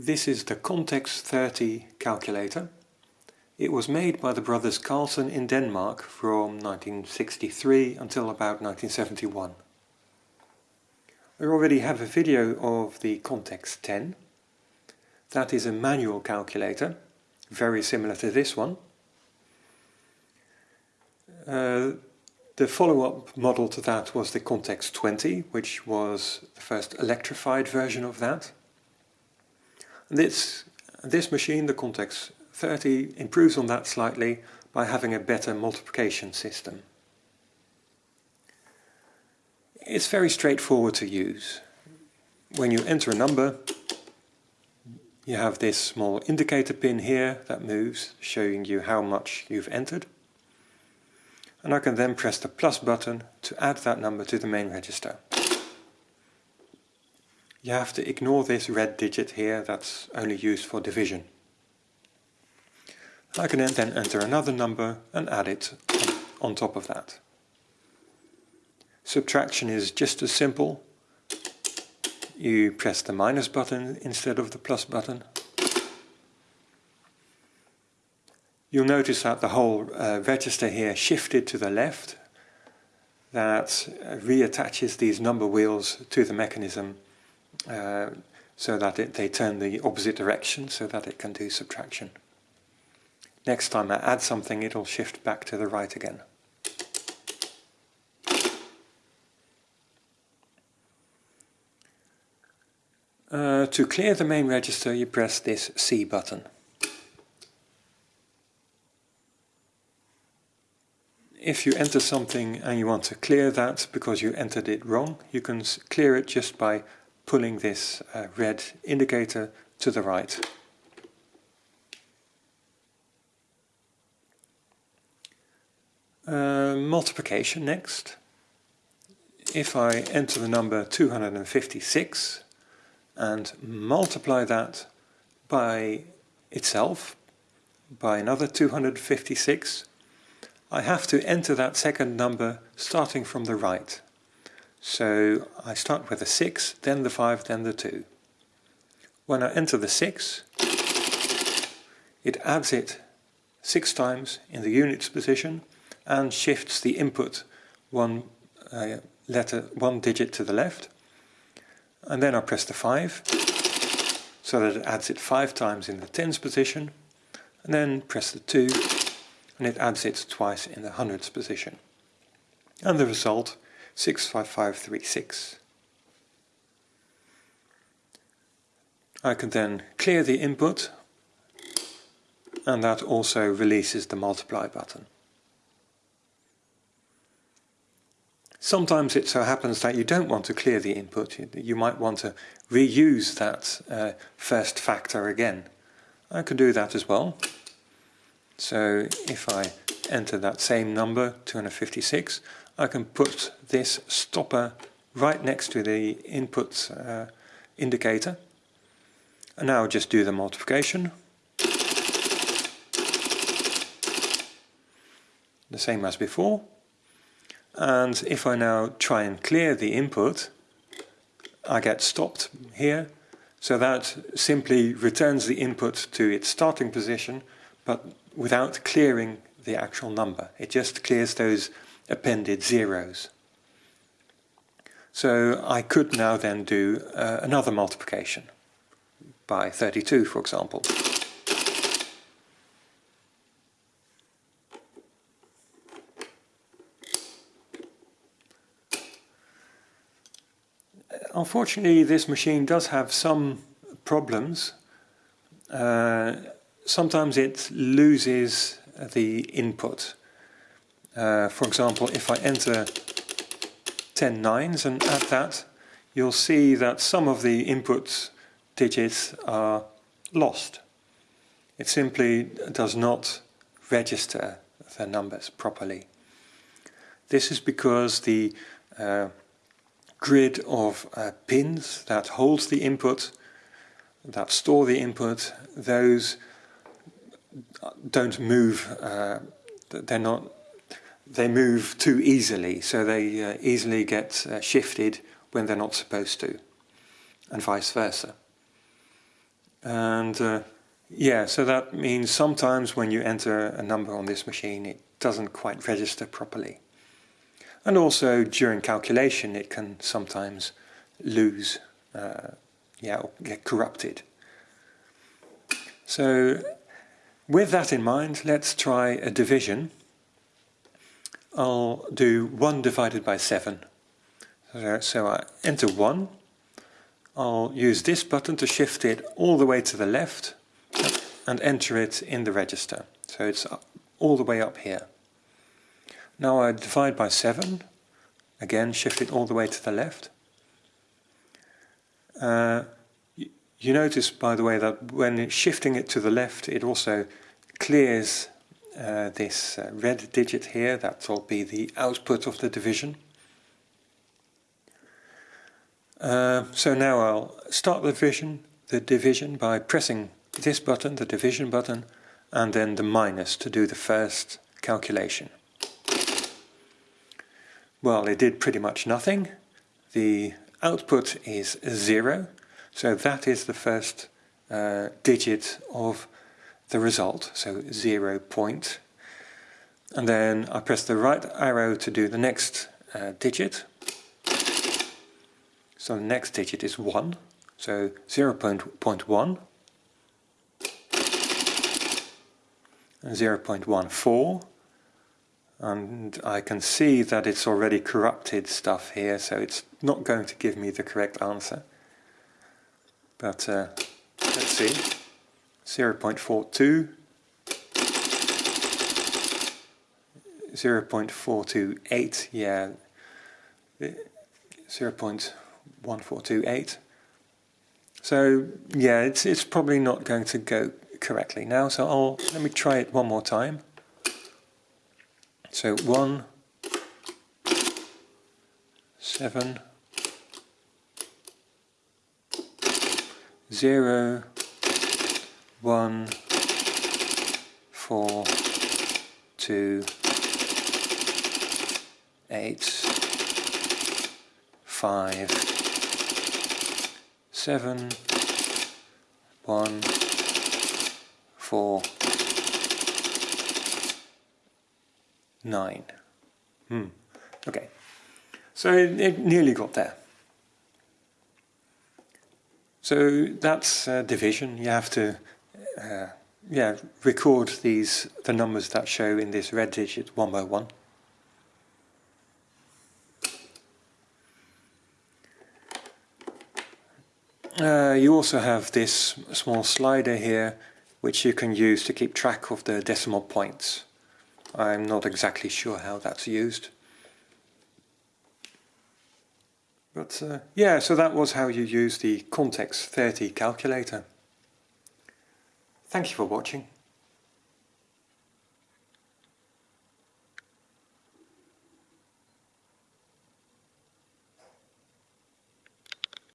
This is the Contex 30 calculator. It was made by the brothers Carlson in Denmark from 1963 until about 1971. I already have a video of the Contex 10. That is a manual calculator, very similar to this one. Uh, the follow-up model to that was the Contex 20, which was the first electrified version of that. This, this machine, the Contex 30, improves on that slightly by having a better multiplication system. It's very straightforward to use. When you enter a number, you have this small indicator pin here that moves, showing you how much you've entered. And I can then press the plus button to add that number to the main register you have to ignore this red digit here that's only used for division. I can then enter another number and add it on top of that. Subtraction is just as simple. You press the minus button instead of the plus button. You'll notice that the whole uh, register here shifted to the left. That uh, reattaches these number wheels to the mechanism so that it, they turn the opposite direction so that it can do subtraction. Next time I add something it'll shift back to the right again. Uh, to clear the main register you press this C button. If you enter something and you want to clear that because you entered it wrong, you can clear it just by pulling this uh, red indicator to the right. Uh, multiplication next. If I enter the number 256 and multiply that by itself, by another 256, I have to enter that second number starting from the right. So I start with the 6, then the 5, then the 2. When I enter the 6, it adds it 6 times in the units position and shifts the input one uh, letter, one digit to the left. And then I press the 5, so that it adds it 5 times in the tens position. And then press the 2, and it adds it twice in the hundreds position. And the result 65536. I can then clear the input and that also releases the multiply button. Sometimes it so happens that you don't want to clear the input. You might want to reuse that uh, first factor again. I can do that as well. So if I enter that same number, 256, I can put this stopper right next to the input uh, indicator. And now just do the multiplication. The same as before. And if I now try and clear the input, I get stopped here. So that simply returns the input to its starting position, but without clearing the actual number. It just clears those appended zeros. So I could now then do uh, another multiplication by 32 for example. Unfortunately this machine does have some problems. Uh, sometimes it loses the input uh, for example, if I enter 10 nines and add that, you'll see that some of the input digits are lost. It simply does not register the numbers properly. This is because the uh, grid of uh, pins that holds the input, that store the input, those don't move, uh, they're not they move too easily, so they uh, easily get uh, shifted when they're not supposed to, and vice versa. And uh, yeah, so that means sometimes when you enter a number on this machine, it doesn't quite register properly. And also during calculation, it can sometimes lose, uh, yeah, get corrupted. So with that in mind, let's try a division. I'll do 1 divided by 7. So I enter 1. I'll use this button to shift it all the way to the left and enter it in the register. So it's all the way up here. Now I divide by 7. Again, shift it all the way to the left. Uh, you notice, by the way, that when shifting it to the left, it also clears uh, this uh, red digit here. That will be the output of the division. Uh, so now I'll start the division, the division by pressing this button, the division button, and then the minus to do the first calculation. Well, it did pretty much nothing. The output is zero, so that is the first uh, digit of the result, so zero point. And then I press the right arrow to do the next uh, digit. So the next digit is 1, so 0 0.1 and 0 0.14 and I can see that it's already corrupted stuff here so it's not going to give me the correct answer. But uh, let's see. 0 0.42, 0 0.428, yeah, 0 0.1428. So yeah, it's it's probably not going to go correctly now. So I'll let me try it one more time. So one, seven, zero, one, four, two, eight, five, seven, one, four, nine. Hmm. Okay. So it, nearly got there. So that's uh, division. You have to uh, yeah, record these the numbers that show in this red digit one by one. Uh, you also have this small slider here which you can use to keep track of the decimal points. I'm not exactly sure how that's used. But uh, yeah, so that was how you use the Contex 30 calculator. Thank you for watching.